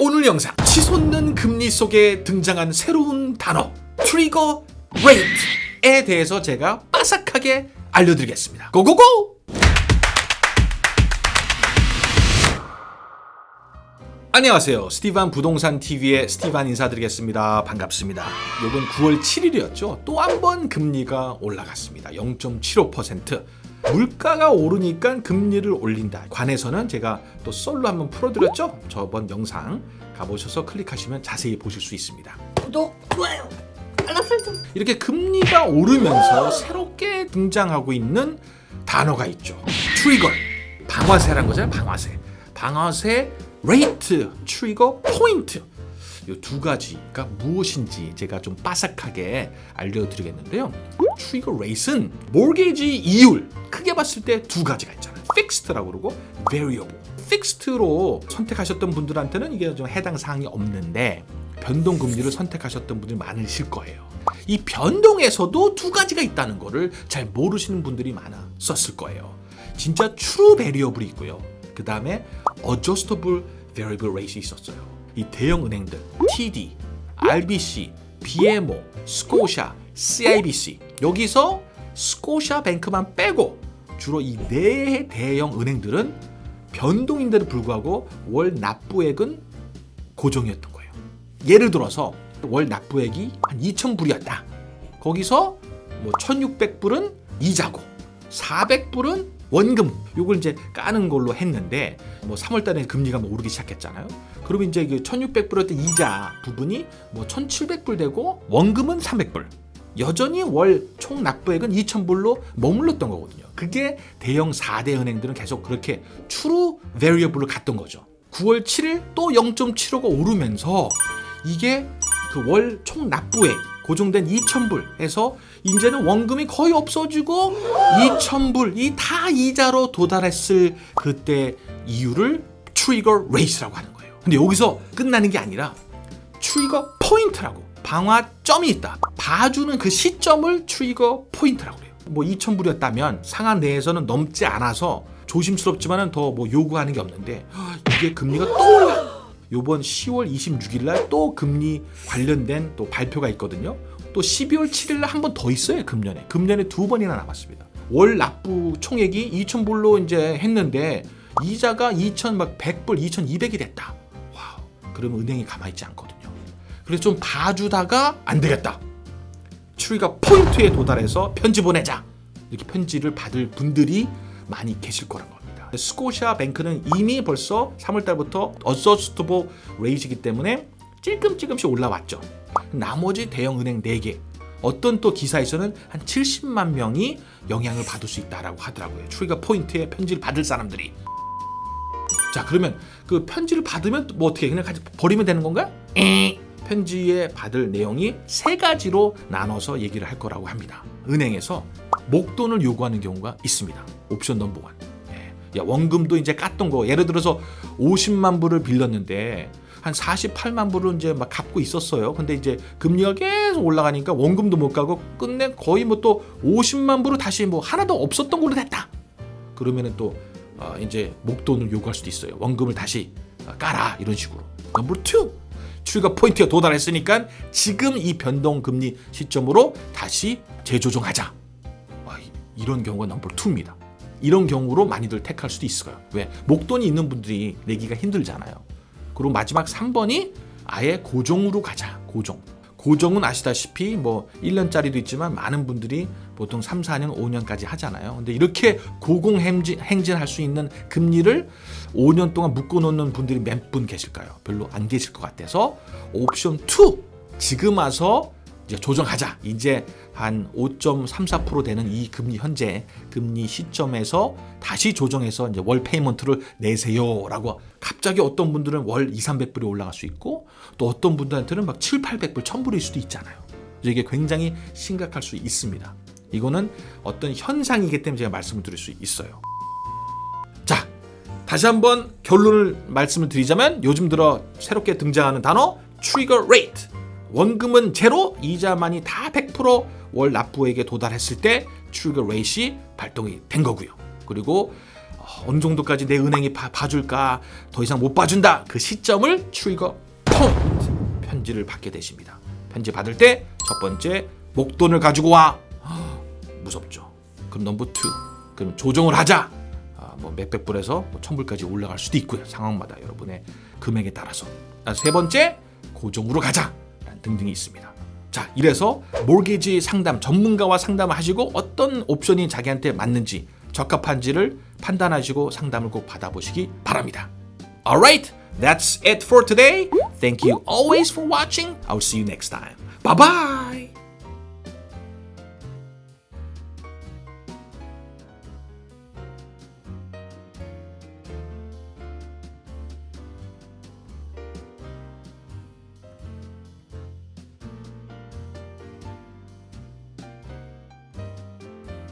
오늘 영상 치솟는 금리 속에 등장한 새로운 단어 trigger rate에 대해서 제가 빠삭하게 알려드리겠습니다. go go go! 안녕하세요. 스티반 부동산 TV의 스티반 인사드리겠습니다. 반갑습니다. 요번 9월 7일이었죠. 또 한 번 금리가 올라갔습니다. 0.75%. 물가가 오르니까 금리를 올린다. 관해서는 제가 또 썰로 한번 풀어드렸죠. 저번 영상 가보셔서 클릭하시면 자세히 보실 수 있습니다. 구독, 좋아요, 알람 설정. 이렇게 금리가 오르면서 새롭게 등장하고 있는 단어가 있죠. trigger. 방아쇠란 거잖아요. 방아쇠. 방아쇠 rate, trigger point. 이 두 가지가 무엇인지 제가 좀 빠삭하게 알려드리겠는데요. trigger rate는 mortgage 이율 크게 봤을 때 두 가지가 있잖아요. fixed라고 그러고 variable. 픽스트로 선택하셨던 분들한테는 이게 좀 해당 사항이 없는데 변동 금리를 선택하셨던 분들이 많으실 거예요. 이 변동에서도 두 가지가 있다는 거를 잘 모르시는 분들이 많았었을 거예요. 진짜 true variable이 있고요. 그 다음에 adjustable variable rate이 있었어요. 이 대형 은행들 TD, RBC, BMO, 스코샤, CIBC 여기서 스코샤 뱅크만 빼고 주로 이 네 대형 은행들은 변동인데도 불구하고 월 납부액은 고정이었던 거예요. 예를 들어서 월 납부액이 한 2,000불이었다. 거기서 뭐 1,600불은 이자고 400불은 원금 요걸 이제 까는 걸로 했는데 뭐 3월 달에 금리가 뭐 오르기 시작했잖아요. 그러면 이제 그 1,600불이었던 이자 부분이 뭐 1,700불 되고 원금은 300불. 여전히 월 총 납부액은 2,000불로 머물렀던 거거든요. 그게 대형 4대 은행들은 계속 그렇게 true variable로 갔던 거죠. 9월 7일 또 0.75가 오르면서 이게 그 월 총 납부액 고정된 2,000불에서 이제는 원금이 거의 없어지고 2,000불 이 다 이자로 도달했을 그때 이율을 trigger rate라고 하는 거예요. 근데 여기서 끝나는 게 아니라 trigger point라고 발화점이 있다. 봐주는 그 시점을 trigger point라고 해요. 뭐 2,000불이었다면 상한 내에서는 넘지 않아서 조심스럽지만은 더 뭐 요구하는 게 없는데 이게 금리가 또 올라. 요번 10월 26일 날 또 금리 관련된 또 발표가 있거든요. 또 12월 7일 날 한 번 더 있어요. 금년에. 금년에 두 번이나 남았습니다. 월 납부 총액이 2,000불로 이제 했는데 이자가 2,100불, 2,200이 됐다. wow. 그러면 은행이 가만히 있지 않거든요. 그래서 좀 봐주다가 안 되겠다. trigger point에 도달해서 편지 보내자. 이렇게 편지를 받을 분들이 많이 계실 거란 스코시아 뱅크는 이미 벌써 3월 달부터 adjustable rate이기 때문에 찔끔찔끔씩 올라왔죠. 나머지 대형 은행 4개 어떤 또 기사에서는 한 70만 명이 영향을 받을 수 있다라고 하더라고요. trigger point에 편지를 받을 사람들이. 자 그러면 그 편지를 받으면 뭐 어떻게 그냥 버리면 되는 건가? 에 편지에 받을 내용이 세 가지로 나눠서 얘기를 할 거라고 합니다. 은행에서 목돈을 요구하는 경우가 있습니다. 옵션 number one. 야 원금도 이제 깠던 거 예를 들어서 50만 불을 빌렸는데 한 48만 불을 이제 막 갚고 있었어요. 근데 이제 금리가 계속 올라가니까 원금도 못 까고 끝내 거의 뭐 또 50만 불을 다시 뭐 하나도 없었던 걸로 됐다. 그러면은 또 어 이제 목돈을 요구할 수도 있어요. 원금을 다시 깔아 이런 식으로. number 2 trigger point가 도달했으니까 지금 이 변동 금리 시점으로 다시 재조정하자. 와, 이런 경우가 number 2입니다. 이런 경우로 많이들 택할 수도 있어요. 왜? 목돈이 있는 분들이 내기가 힘들잖아요. 그리고 마지막 3번이 아예 고정으로 가자. 고정. 고정은 아시다시피 뭐 1년짜리도 있지만 많은 분들이 보통 3, 4년, 5년까지 하잖아요. 근데 이렇게 고공 행진, 행진할 수 있는 금리를 5년 동안 묶어놓는 분들이 몇 분 계실까요? 별로 안 계실 것 같아서 옵션 2 지금 와서 이제 조정하자. 이제 한 5.34% 되는 이 금리 현재 금리 시점에서 다시 조정해서 이제 월 payment를 내세요 라고 갑자기 어떤 분들은 월 2, 300불이 올라갈 수 있고 또 어떤 분들한테는 막 7, 800불, 1000불일 수도 있잖아요. 이게 굉장히 심각할 수 있습니다. 이거는 어떤 현상이기 때문에 제가 말씀을 드릴 수 있어요. 자, 다시 한번 결론을 말씀을 드리자면 요즘 들어 새롭게 등장하는 단어 trigger rate 원금은 제로, 이자만이 다 100%월 납부액에 도달했을 때 trigger rate이 발동이 된 거고요. 그리고 어느 정도까지 내 은행이 봐, 봐줄까 더 이상 못 봐준다 그 시점을 trigger 포인트 편지를 받게 되십니다. 편지 받을 때 첫 번째 목돈을 가지고 와. 무섭죠. 그럼 number two 그럼 조정을 하자. 아, 뭐 몇백 불에서 뭐 천불까지 올라갈 수도 있고요 상황마다 여러분의 금액에 따라서. 아, 세 번째 고정으로 가자 라는 등등이 있습니다 자 이래서 mortgage 상담 전문가와 상담을 하시고 어떤 옵션이 자기한테 맞는지 적합한지를 판단하시고 상담을 꼭 받아보시기 바랍니다 Alright, that's it for today. Thank you always for watching. I'll see you next time. Bye bye.